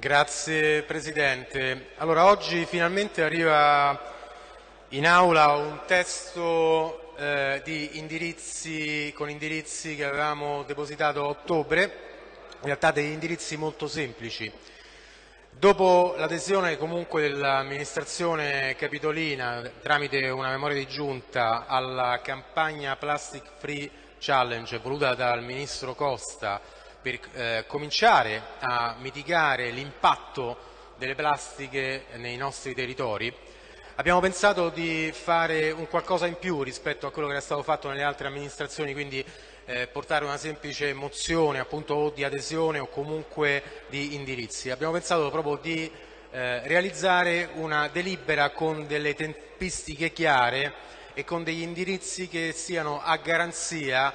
Grazie Presidente. Allora, oggi finalmente arriva in aula un testo eh, indirizzi, con indirizzi che avevamo depositato a ottobre, in realtà degli indirizzi molto semplici. Dopo l'adesione comunque dell'amministrazione capitolina tramite una memoria di giunta alla campagna Plastic Free Challenge voluta dal Ministro Costa per eh, cominciare a mitigare l'impatto delle plastiche nei nostri territori, abbiamo pensato di fare un qualcosa in più rispetto a quello che era stato fatto nelle altre amministrazioni, quindi eh, portare una semplice mozione appunto o di adesione o comunque di indirizzi. Abbiamo pensato proprio di eh, realizzare una delibera con delle tempistiche chiare e con degli indirizzi che siano a garanzia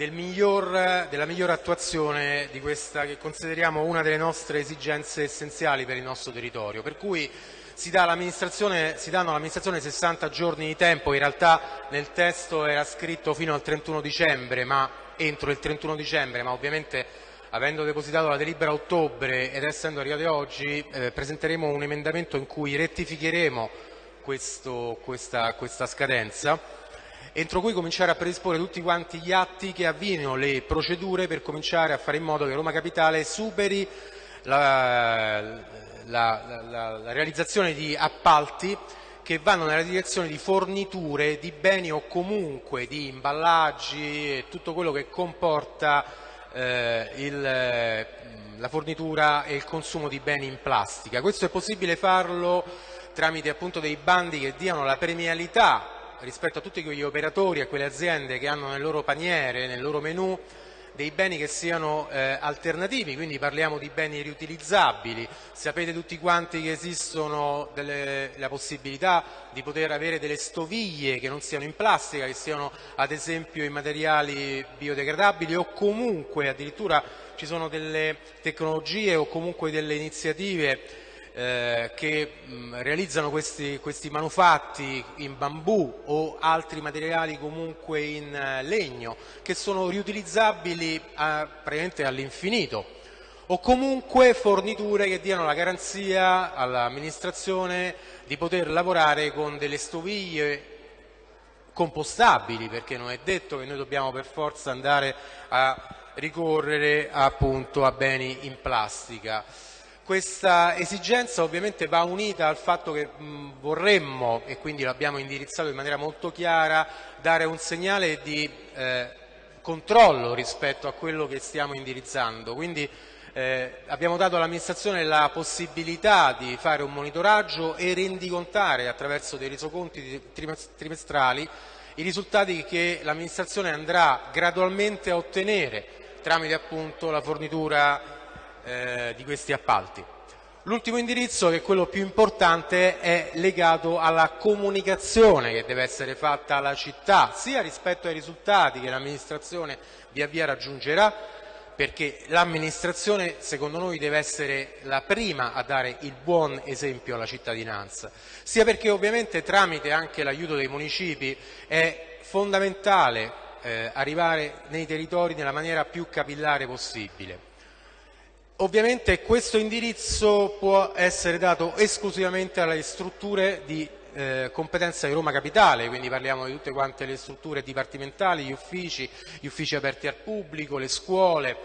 del miglior, della migliore attuazione di questa che consideriamo una delle nostre esigenze essenziali per il nostro territorio. Per cui si, dà si danno all'amministrazione 60 giorni di tempo, in realtà nel testo era scritto fino al 31 dicembre, ma entro il 31 dicembre, ma ovviamente avendo depositato la delibera a ottobre ed essendo arrivati oggi, eh, presenteremo un emendamento in cui rettificheremo questo, questa, questa scadenza entro cui cominciare a predisporre tutti quanti gli atti che avviino le procedure per cominciare a fare in modo che Roma Capitale superi la, la, la, la realizzazione di appalti che vanno nella direzione di forniture di beni o comunque di imballaggi e tutto quello che comporta eh, il, la fornitura e il consumo di beni in plastica. Questo è possibile farlo tramite appunto dei bandi che diano la premialità rispetto a tutti quegli operatori e quelle aziende che hanno nel loro paniere, nel loro menù, dei beni che siano eh, alternativi, quindi parliamo di beni riutilizzabili. Sapete tutti quanti che esistono delle, la possibilità di poter avere delle stoviglie che non siano in plastica, che siano ad esempio in materiali biodegradabili o comunque addirittura ci sono delle tecnologie o comunque delle iniziative eh, che mh, realizzano questi, questi, manufatti in bambù o altri materiali comunque in uh, legno che sono riutilizzabili a, praticamente all'infinito o comunque forniture che diano la garanzia all'amministrazione di poter lavorare con delle stoviglie compostabili perché non è detto che noi dobbiamo per forza andare a ricorrere appunto a beni in plastica. Questa esigenza ovviamente va unita al fatto che mh, vorremmo, e quindi l'abbiamo indirizzato in maniera molto chiara, dare un segnale di eh, controllo rispetto a quello che stiamo indirizzando. Quindi eh, abbiamo dato all'amministrazione la possibilità di fare un monitoraggio e rendicontare attraverso dei resoconti trimestrali i risultati che l'amministrazione andrà gradualmente a ottenere tramite appunto la fornitura eh, di questi appalti. L'ultimo indirizzo, che è quello più importante, è legato alla comunicazione che deve essere fatta alla città, sia rispetto ai risultati che l'amministrazione via via raggiungerà, perché l'amministrazione secondo noi deve essere la prima a dare il buon esempio alla cittadinanza, sia perché ovviamente tramite anche l'aiuto dei municipi è fondamentale eh, arrivare nei territori nella maniera più capillare possibile. Ovviamente questo indirizzo può essere dato esclusivamente alle strutture di eh, competenza di Roma Capitale, quindi parliamo di tutte quante le strutture dipartimentali, gli uffici, gli uffici aperti al pubblico, le scuole,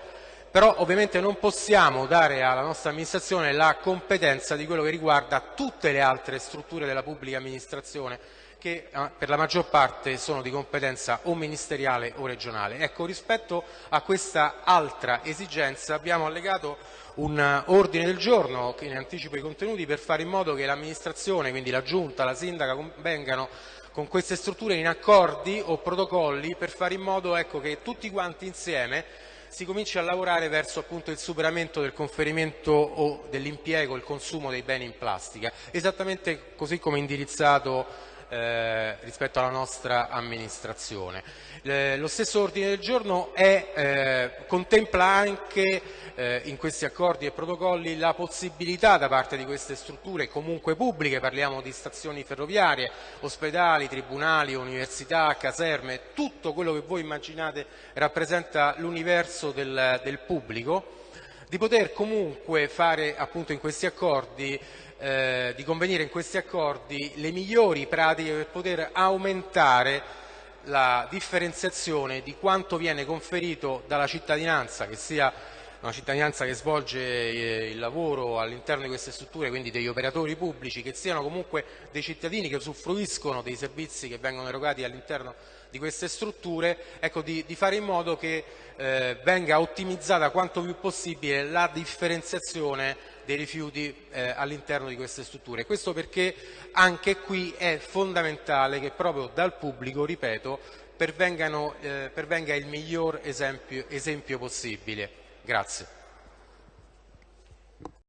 però ovviamente non possiamo dare alla nostra amministrazione la competenza di quello che riguarda tutte le altre strutture della pubblica amministrazione che eh, per la maggior parte sono di competenza o ministeriale o regionale. Ecco, rispetto a questa altra esigenza abbiamo allegato un eh, ordine del giorno che ne anticipa i contenuti per fare in modo che l'amministrazione, quindi la giunta, la sindaca, vengano con queste strutture in accordi o protocolli per fare in modo ecco, che tutti quanti insieme si cominci a lavorare verso appunto, il superamento del conferimento o dell'impiego, il consumo dei beni in plastica, esattamente così come indirizzato eh, rispetto alla nostra amministrazione. Eh, lo stesso ordine del giorno è, eh, contempla anche eh, in questi accordi e protocolli la possibilità da parte di queste strutture comunque pubbliche, parliamo di stazioni ferroviarie, ospedali, tribunali, università, caserme, tutto quello che voi immaginate rappresenta l'universo del, del pubblico, di poter comunque fare appunto in questi accordi eh, di convenire in questi accordi le migliori pratiche per poter aumentare la differenziazione di quanto viene conferito dalla cittadinanza, che sia una cittadinanza che svolge eh, il lavoro all'interno di queste strutture, quindi degli operatori pubblici, che siano comunque dei cittadini che usufruiscono dei servizi che vengono erogati all'interno di queste strutture, ecco, di, di, fare in modo che eh, venga ottimizzata quanto più possibile la differenziazione dei rifiuti eh, all'interno di queste strutture. Questo perché anche qui è fondamentale che proprio dal pubblico, ripeto, pervenga il miglior esempio, esempio possibile. Grazie.